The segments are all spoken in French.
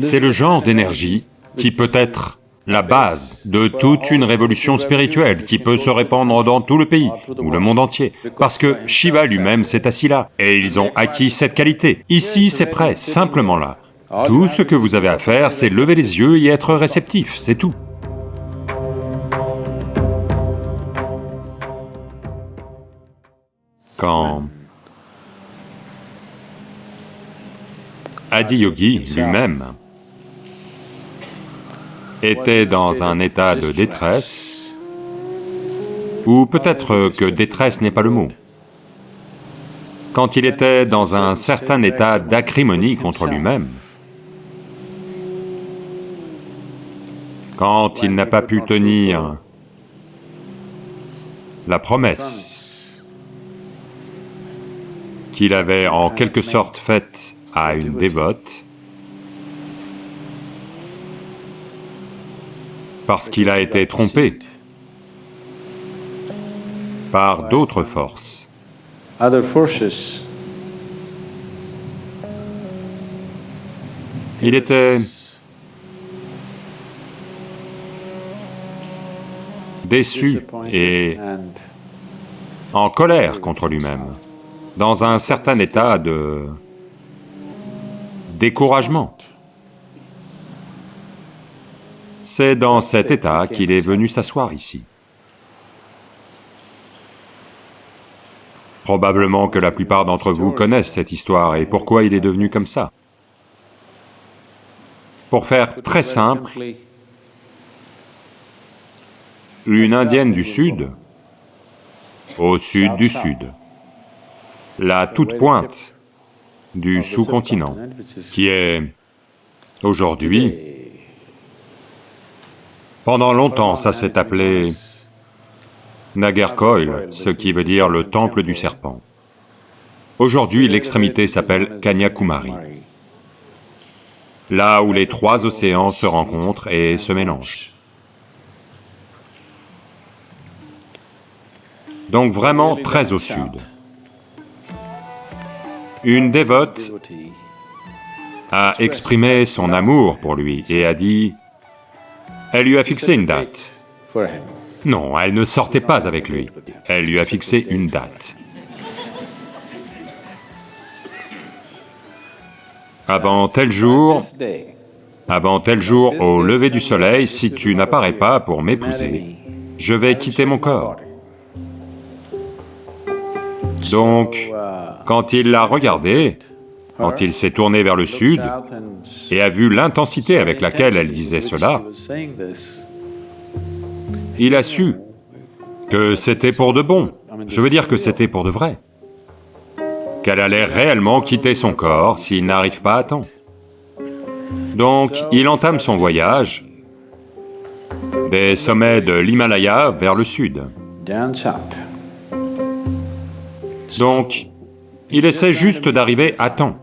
C'est le genre d'énergie qui peut être la base de toute une révolution spirituelle qui peut se répandre dans tout le pays ou le monde entier, parce que Shiva lui-même s'est assis là, et ils ont acquis cette qualité. Ici, c'est prêt, simplement là. Tout ce que vous avez à faire, c'est lever les yeux et être réceptif, c'est tout. Quand Adi Yogi lui-même était dans un état de détresse, ou peut-être que détresse n'est pas le mot, quand il était dans un certain état d'acrimonie contre lui-même, quand il n'a pas pu tenir la promesse qu'il avait en quelque sorte faite à une dévote, parce qu'il a été trompé par d'autres forces. Il était déçu et en colère contre lui-même, dans un certain état de découragement. C'est dans cet état qu'il est venu s'asseoir ici. Probablement que la plupart d'entre vous connaissent cette histoire et pourquoi il est devenu comme ça. Pour faire très simple, une indienne du sud, au sud du sud, la toute pointe du sous-continent, qui est. aujourd'hui, pendant longtemps ça s'est appelé Nagercoil, ce qui veut dire le temple du serpent. Aujourd'hui, l'extrémité s'appelle Kanyakumari, là où les trois océans se rencontrent et se mélangent. Donc vraiment très au sud. Une dévote a exprimé son amour pour lui et a dit, elle lui a fixé une date. Non, elle ne sortait pas avec lui, elle lui a fixé une date. Avant tel jour, avant tel jour, au lever du soleil, si tu n'apparais pas pour m'épouser, je vais quitter mon corps. Donc, quand il l'a regardée, quand il s'est tourné vers le sud et a vu l'intensité avec laquelle elle disait cela, il a su que c'était pour de bon, je veux dire que c'était pour de vrai, qu'elle allait réellement quitter son corps s'il n'arrive pas à temps. Donc, il entame son voyage des sommets de l'Himalaya vers le sud. Donc, il essaie juste d'arriver à temps.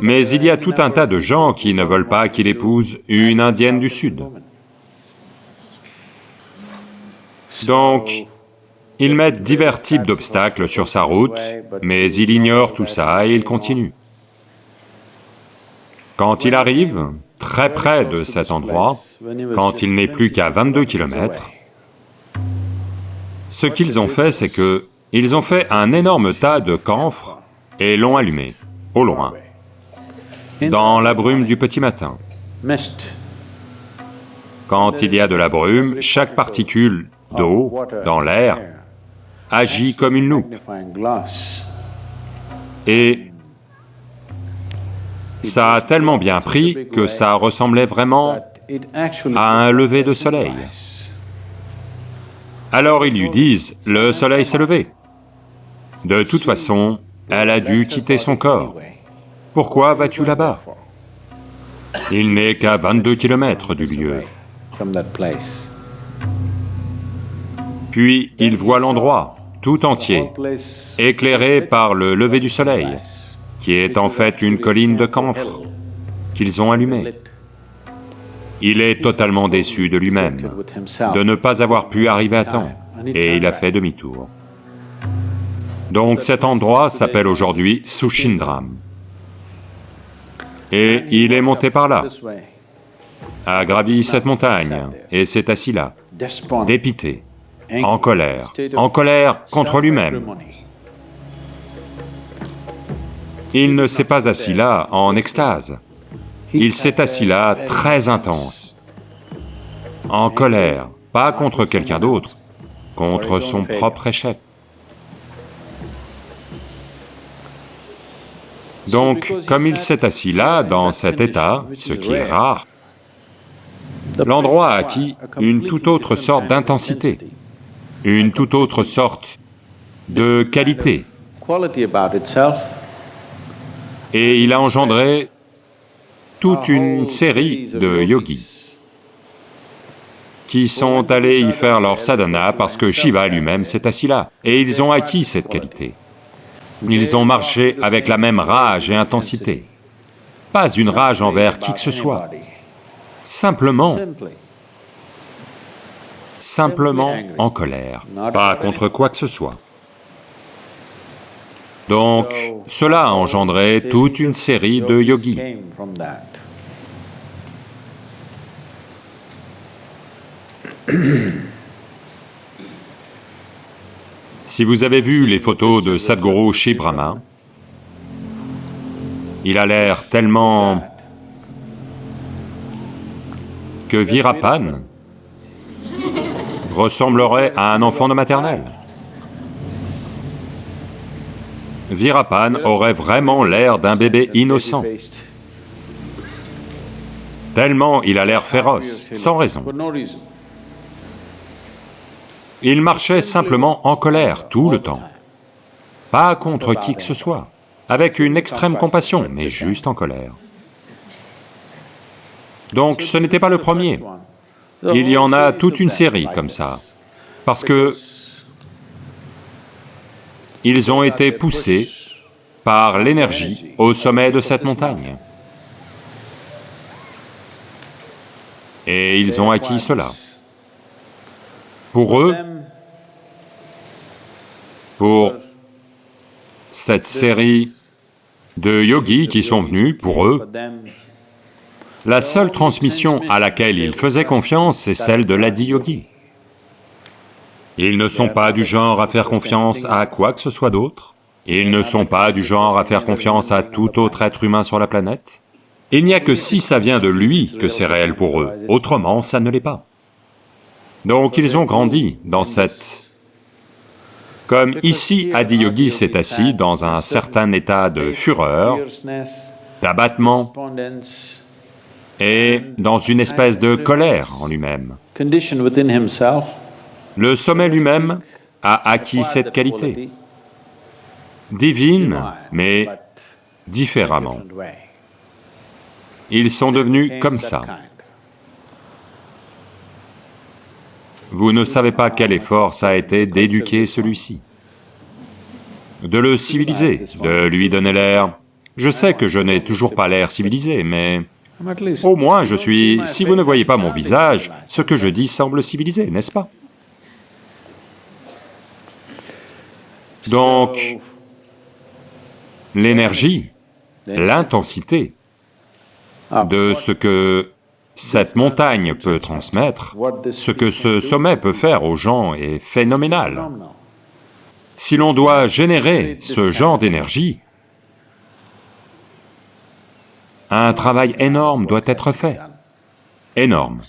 Mais il y a tout un tas de gens qui ne veulent pas qu'il épouse une indienne du Sud. Donc, ils mettent divers types d'obstacles sur sa route, mais il ignore tout ça et il continue. Quand il arrive très près de cet endroit, quand il n'est plus qu'à 22 kilomètres, ce qu'ils ont fait, c'est que ils ont fait un énorme tas de camphres et l'ont allumé, au loin, dans la brume du petit matin. Quand il y a de la brume, chaque particule d'eau dans l'air agit comme une loupe. Et ça a tellement bien pris que ça ressemblait vraiment à un lever de soleil. Alors ils lui disent, le soleil s'est levé. De toute façon, elle a dû quitter son corps. Pourquoi vas-tu là-bas? Il n'est qu'à 22 kilomètres du lieu. Puis il voit l'endroit, tout entier, éclairé par le lever du soleil, qui est en fait une colline de camphre qu'ils ont allumée. Il est totalement déçu de lui-même, de ne pas avoir pu arriver à temps, et il a fait demi-tour. Donc cet endroit s'appelle aujourd'hui Sushindram. Et il est monté par là, a gravi cette montagne, et s'est assis là, dépité, en colère, en colère contre lui-même. Il ne s'est pas assis là en extase, il s'est assis là très intense, en colère, pas contre quelqu'un d'autre, contre son propre échec. Donc, comme il s'est assis là, dans cet état, ce qui est rare, l'endroit a acquis une toute autre sorte d'intensité, une toute autre sorte de qualité. Et il a engendré toute une série de yogis qui sont allés y faire leur sadhana parce que Shiva lui-même s'est assis là, et ils ont acquis cette qualité. Ils ont marché avec la même rage et intensité, pas une rage envers qui que ce soit, simplement, simplement en colère, pas contre quoi que ce soit. Donc, cela a engendré toute une série de yogis. Si vous avez vu les photos de Sadhguru chez Brahma, il a l'air tellement que Virapan ressemblerait à un enfant de maternelle. Virapan aurait vraiment l'air d'un bébé innocent, tellement il a l'air féroce, sans raison. Il marchait simplement en colère tout le temps, pas contre qui que ce soit, avec une extrême compassion, mais juste en colère. Donc ce n'était pas le premier, il y en a toute une série comme ça, parce que ils ont été poussés par l'énergie au sommet de cette montagne. Et ils ont acquis cela. Pour eux, pour cette série de yogis qui sont venus, pour eux, la seule transmission à laquelle ils faisaient confiance, c'est celle de l'adi-yogi. Ils ne sont pas du genre à faire confiance à quoi que ce soit d'autre, ils ne sont pas du genre à faire confiance à tout autre être humain sur la planète. Il n'y a que si ça vient de lui que c'est réel pour eux, autrement ça ne l'est pas. Donc ils ont grandi dans cette... Comme ici, Adiyogi s'est assis dans un certain état de fureur, d'abattement, et dans une espèce de colère en lui-même. Le sommet lui-même a acquis cette qualité, divine, mais différemment. Ils sont devenus comme ça. Vous ne savez pas quel effort ça a été d'éduquer celui-ci, de le civiliser, de lui donner l'air... Je sais que je n'ai toujours pas l'air civilisé, mais au moins je suis... Si vous ne voyez pas mon visage, ce que je dis semble civilisé, n'est-ce pas? Donc, l'énergie, l'intensité de ce que cette montagne peut transmettre, ce que ce sommet peut faire aux gens est phénoménal. Si l'on doit générer ce genre d'énergie, un travail énorme doit être fait, énorme.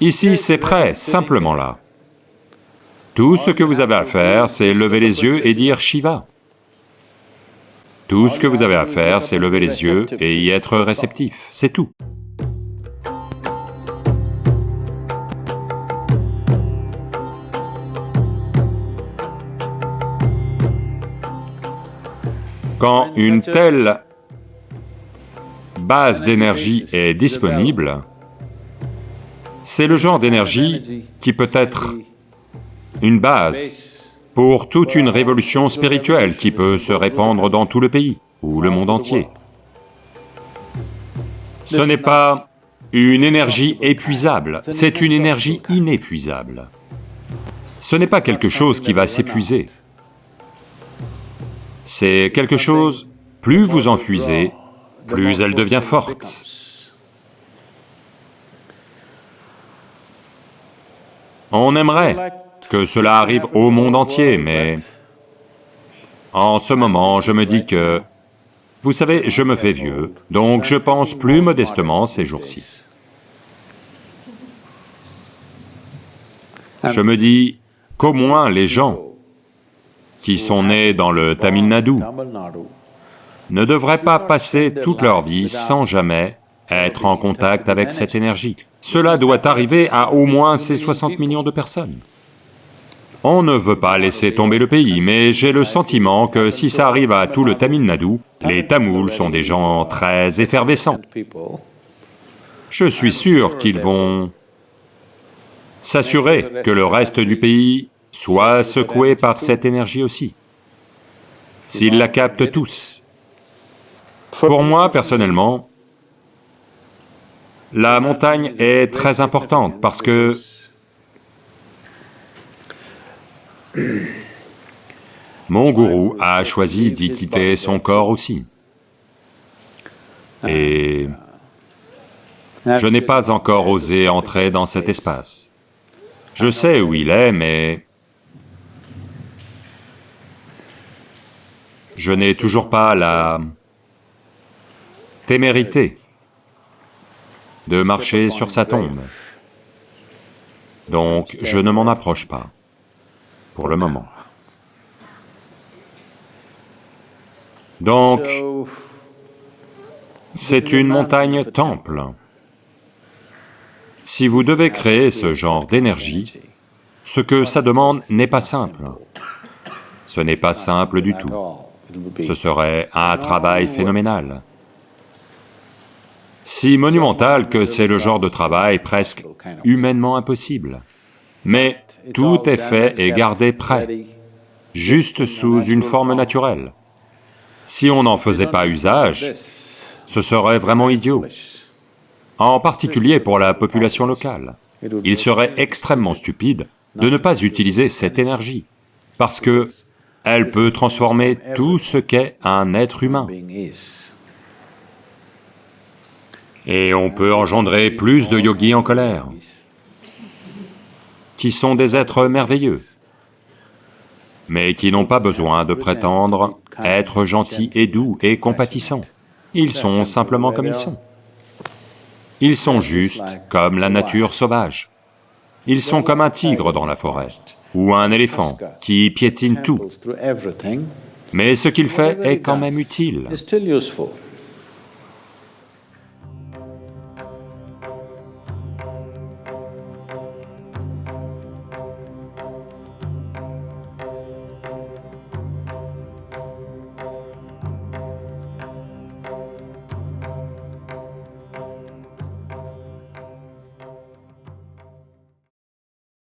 Ici, c'est prêt, simplement là. Tout ce que vous avez à faire, c'est lever les yeux et dire Shiva. Tout ce que vous avez à faire, c'est lever les yeux et y être réceptif, c'est tout. Quand une telle base d'énergie est disponible, c'est le genre d'énergie qui peut être une base pour toute une révolution spirituelle qui peut se répandre dans tout le pays ou le monde entier. Ce n'est pas une énergie épuisable, c'est une énergie inépuisable. Ce n'est pas quelque chose qui va s'épuiser. C'est quelque chose plus vous en puisez, plus elle devient forte. On aimerait que cela arrive au monde entier, mais en ce moment, je me dis que, vous savez, je me fais vieux, donc je pense plus modestement ces jours-ci. Je me dis qu'au moins les gens qui sont nés dans le Tamil Nadu ne devraient pas passer toute leur vie sans jamais être en contact avec cette énergie. Cela doit arriver à au moins ces 60 millions de personnes. On ne veut pas laisser tomber le pays, mais j'ai le sentiment que si ça arrive à tout le Tamil Nadu, les Tamouls sont des gens très effervescents. Je suis sûr qu'ils vont s'assurer que le reste du pays soit secoué par cette énergie aussi, s'ils la captent tous. Pour moi, personnellement, la montagne est très importante parce que mon gourou a choisi d'y quitter son corps aussi. Et je n'ai pas encore osé entrer dans cet espace. Je sais où il est, mais je n'ai toujours pas la témérité de marcher sur sa tombe. Donc je ne m'en approche pas, pour le moment. Donc, c'est une montagne temple. Si vous devez créer ce genre d'énergie, ce que ça demande n'est pas simple. Ce n'est pas simple du tout. Ce serait un travail phénoménal. Si monumental que c'est le genre de travail presque humainement impossible. Mais tout est fait et gardé prêt, juste sous une forme naturelle. Si on n'en faisait pas usage, ce serait vraiment idiot en particulier pour la population locale. Il serait extrêmement stupide de ne pas utiliser cette énergie, parce que elle peut transformer tout ce qu'est un être humain. Et on peut engendrer plus de yogis en colère, qui sont des êtres merveilleux, mais qui n'ont pas besoin de prétendre être gentils et doux et compatissants. Ils sont simplement comme ils sont. Ils sont justes comme la nature sauvage. Ils sont comme un tigre dans la forêt, ou un éléphant qui piétine tout. Mais ce qu'il fait est quand même utile.